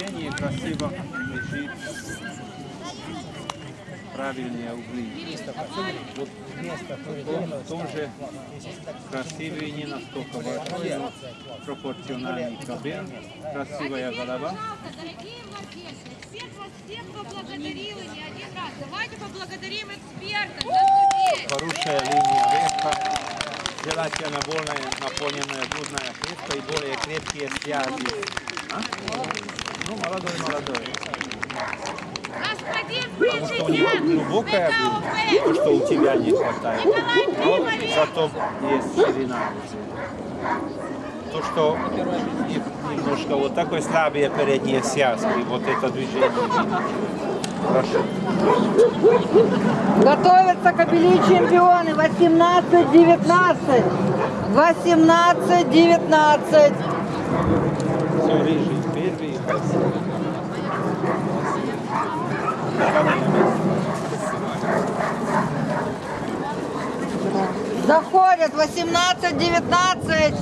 движение, красиво лежит. Правильные углы. Вот в том же красивый, не настолько большой, но пропорциональный кабин, красивая голова. Хорошая линия верха, желательно более наполненная грудная клетка и более крепкие связи. А? Ну, молодой, молодой. Господин Потому что у него президент, глубокая грудь, то, что у тебя не хватает. Николай Но Кремович. зато есть ширина. То, что не- немножко вот такой слабые передние связки, вот это движение. Хорошо. Готовятся кобели чемпионы 18-19. 18-19. Все рыжий, первый. Заходят 18-19.